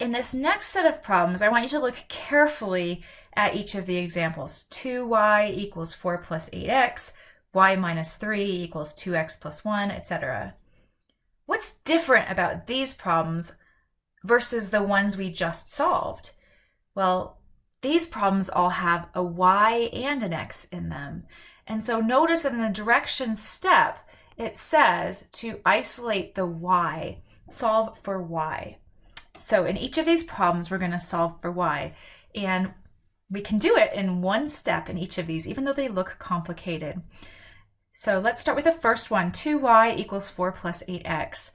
in this next set of problems, I want you to look carefully at each of the examples. 2y equals 4 plus 8x, y minus 3 equals 2x plus 1, etc. What's different about these problems versus the ones we just solved? Well, these problems all have a y and an x in them. And so notice that in the direction step, it says to isolate the y, solve for y. So in each of these problems, we're going to solve for y. And we can do it in one step in each of these, even though they look complicated. So let's start with the first one, 2y equals 4 plus 8x.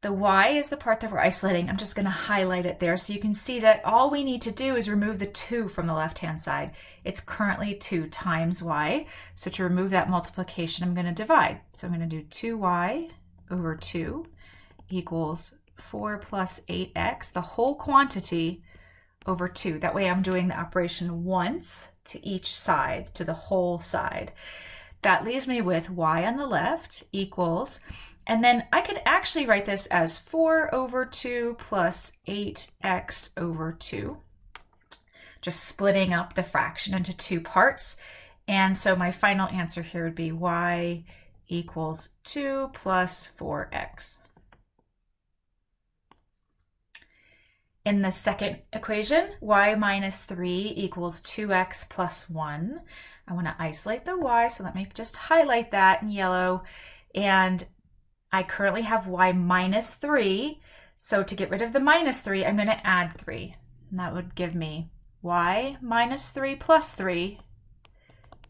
The y is the part that we're isolating. I'm just going to highlight it there so you can see that all we need to do is remove the 2 from the left-hand side. It's currently 2 times y. So to remove that multiplication, I'm going to divide. So I'm going to do 2y over 2 equals 4 plus 8x, the whole quantity over 2. That way I'm doing the operation once to each side, to the whole side. That leaves me with y on the left equals and then I could actually write this as 4 over 2 plus 8x over 2. Just splitting up the fraction into two parts. And so my final answer here would be y equals 2 plus 4x. In the second equation, y minus 3 equals 2x plus 1. I want to isolate the y, so let me just highlight that in yellow. And I currently have y minus 3. So to get rid of the minus 3, I'm going to add 3. And that would give me y minus 3 plus 3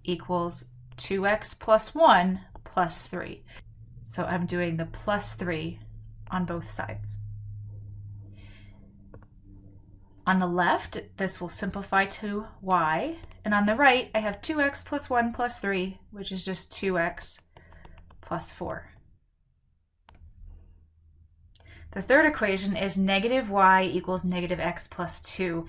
equals 2x plus 1 plus 3. So I'm doing the plus 3 on both sides. On the left, this will simplify to y. And on the right, I have 2x plus 1 plus 3, which is just 2x plus 4. The third equation is negative y equals negative x plus 2.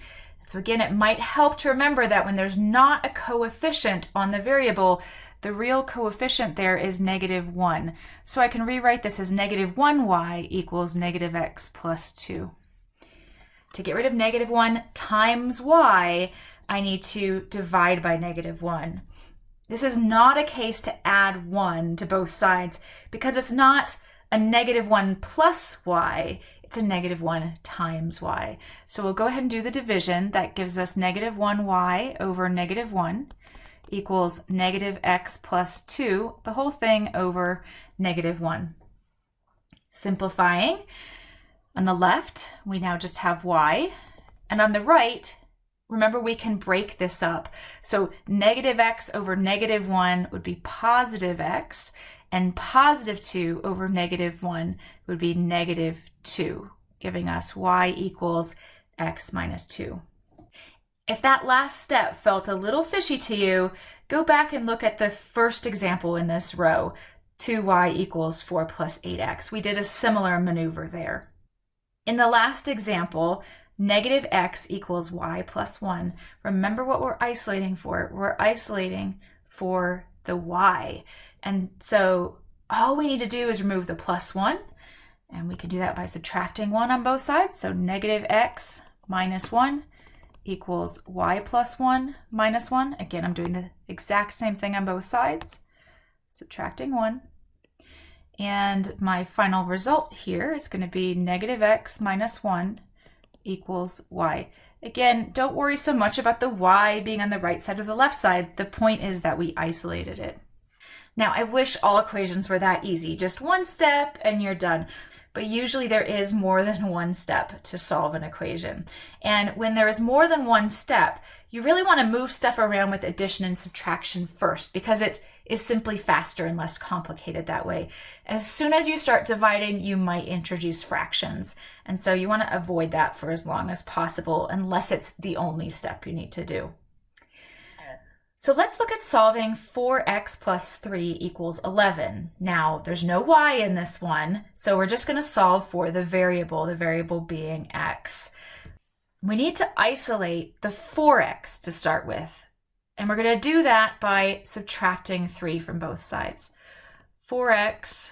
So again, it might help to remember that when there's not a coefficient on the variable, the real coefficient there is negative 1. So I can rewrite this as negative 1y equals negative x plus 2. To get rid of negative 1 times y, I need to divide by negative 1. This is not a case to add 1 to both sides because it's not a negative 1 plus y, it's a negative 1 times y. So we'll go ahead and do the division. That gives us negative 1y over negative 1 equals negative x plus 2, the whole thing over negative 1. Simplifying, on the left, we now just have y, and on the right, remember we can break this up. So negative x over negative 1 would be positive x, and positive 2 over negative 1 would be negative 2, giving us y equals x minus 2. If that last step felt a little fishy to you, go back and look at the first example in this row, 2y equals 4 plus 8x. We did a similar maneuver there. In the last example, negative x equals y plus 1. Remember what we're isolating for. We're isolating for the y. And so all we need to do is remove the plus 1. And we can do that by subtracting 1 on both sides. So negative x minus 1 equals y plus 1 minus 1. Again, I'm doing the exact same thing on both sides. Subtracting 1. And my final result here is going to be negative x minus 1 equals y. Again, don't worry so much about the y being on the right side or the left side. The point is that we isolated it. Now, I wish all equations were that easy. Just one step and you're done. But usually there is more than one step to solve an equation. And when there is more than one step, you really want to move stuff around with addition and subtraction first because it is simply faster and less complicated that way. As soon as you start dividing, you might introduce fractions. And so you want to avoid that for as long as possible unless it's the only step you need to do. So let's look at solving 4x plus 3 equals 11. Now, there's no y in this one, so we're just going to solve for the variable, the variable being x. We need to isolate the 4x to start with, and we're going to do that by subtracting 3 from both sides. 4x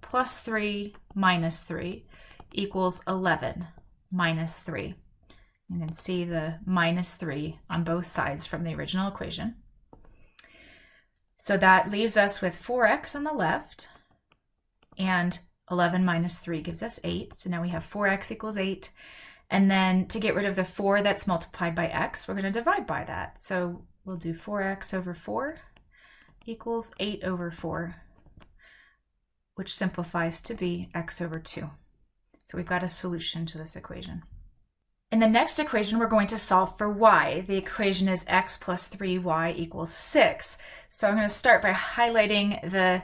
plus 3 minus 3 equals 11. minus 3. You can see the minus 3 on both sides from the original equation. So that leaves us with 4x on the left and 11 minus 3 gives us 8. So now we have 4x equals 8. And then to get rid of the 4 that's multiplied by x, we're going to divide by that. So we'll do 4x over 4 equals 8 over 4, which simplifies to be x over 2. So we've got a solution to this equation. In the next equation, we're going to solve for y. The equation is x plus 3y equals 6. So I'm going to start by highlighting the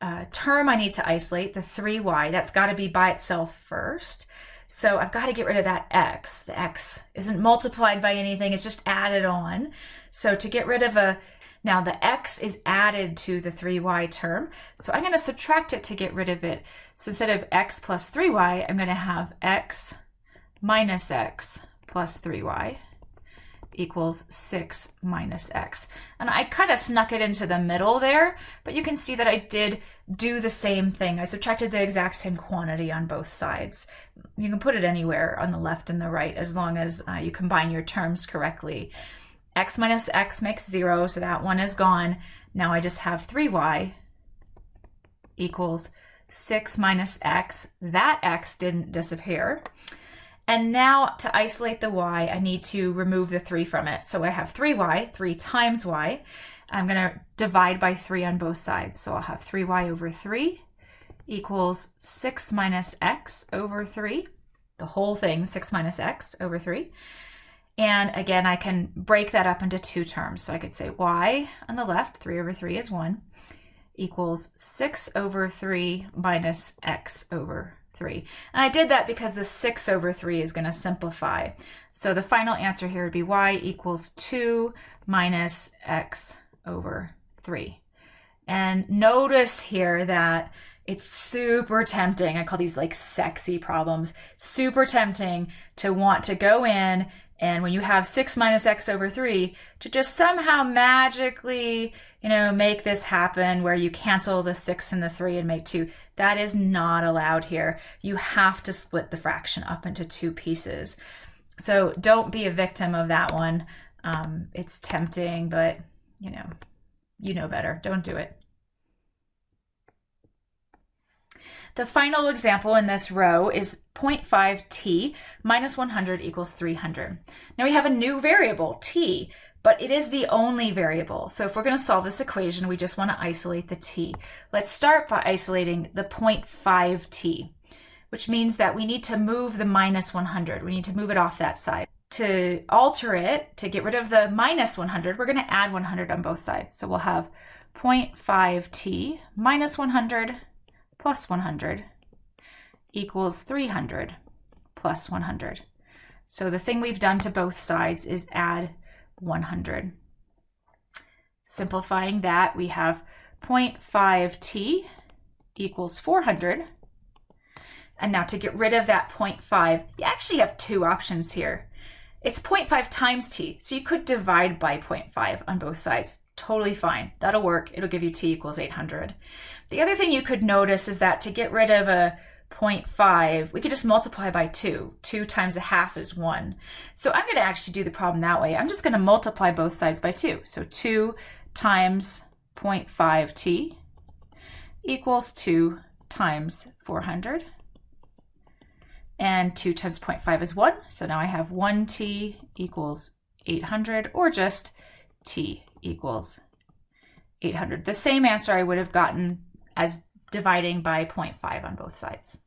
uh, term I need to isolate, the 3y. That's got to be by itself first. So I've got to get rid of that x. The x isn't multiplied by anything, it's just added on. So to get rid of a, now the x is added to the 3y term, so I'm going to subtract it to get rid of it. So instead of x plus 3y, I'm going to have x minus x plus 3y equals 6 minus x. And I kind of snuck it into the middle there, but you can see that I did do the same thing. I subtracted the exact same quantity on both sides. You can put it anywhere on the left and the right as long as uh, you combine your terms correctly. X minus x makes 0, so that one is gone. Now I just have 3y equals 6 minus x. That x didn't disappear. And now to isolate the y, I need to remove the 3 from it. So I have 3y, 3 times y. I'm going to divide by 3 on both sides. So I'll have 3y over 3 equals 6 minus x over 3. The whole thing, 6 minus x over 3. And again, I can break that up into two terms. So I could say y on the left, 3 over 3 is 1, equals 6 over 3 minus x over 3. And I did that because the 6 over 3 is going to simplify. So the final answer here would be y equals 2 minus x over 3. And notice here that it's super tempting. I call these like sexy problems. Super tempting to want to go in and when you have 6 minus x over 3, to just somehow magically, you know, make this happen where you cancel the 6 and the 3 and make 2. That is not allowed here. You have to split the fraction up into two pieces. So don't be a victim of that one. Um, it's tempting, but, you know, you know better. Don't do it. The final example in this row is 0.5t minus 100 equals 300. Now we have a new variable, t, but it is the only variable. So if we're going to solve this equation, we just want to isolate the t. Let's start by isolating the 0.5t, which means that we need to move the minus 100. We need to move it off that side. To alter it, to get rid of the minus 100, we're going to add 100 on both sides. So we'll have 0.5t minus 100 plus 100 equals 300 plus 100. So the thing we've done to both sides is add 100. Simplifying that, we have 0.5t equals 400. And now to get rid of that 0.5, you actually have two options here. It's 0.5 times t, so you could divide by 0.5 on both sides totally fine. That'll work. It'll give you t equals 800. The other thing you could notice is that to get rid of a 0.5, we could just multiply by 2. 2 times a half is 1. So I'm going to actually do the problem that way. I'm just going to multiply both sides by 2. So 2 times 0.5t equals 2 times 400. And 2 times 0.5 is 1. So now I have 1t equals 800, or just t equals 800. The same answer I would have gotten as dividing by 0.5 on both sides.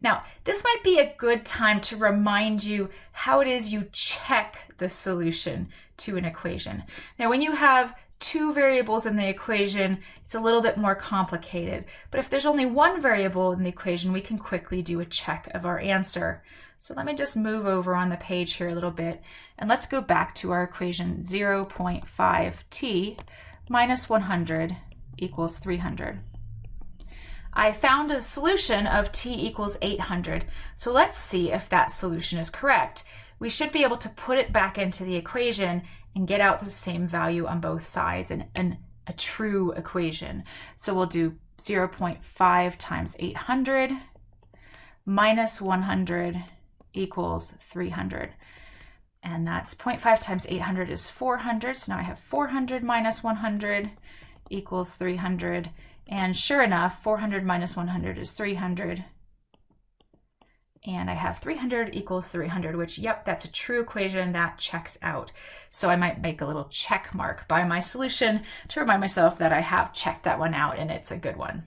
Now, this might be a good time to remind you how it is you check the solution to an equation. Now, when you have two variables in the equation, it's a little bit more complicated. But if there's only one variable in the equation, we can quickly do a check of our answer. So let me just move over on the page here a little bit and let's go back to our equation 0.5t minus 100 equals 300. I found a solution of t equals 800. So let's see if that solution is correct. We should be able to put it back into the equation and get out the same value on both sides and, and a true equation. So we'll do 0.5 times 800 minus 100 equals 300. And that's 0.5 times 800 is 400. So now I have 400 minus 100 equals 300. And sure enough, 400 minus 100 is 300. And I have 300 equals 300, which, yep, that's a true equation that checks out. So I might make a little check mark by my solution to remind myself that I have checked that one out and it's a good one.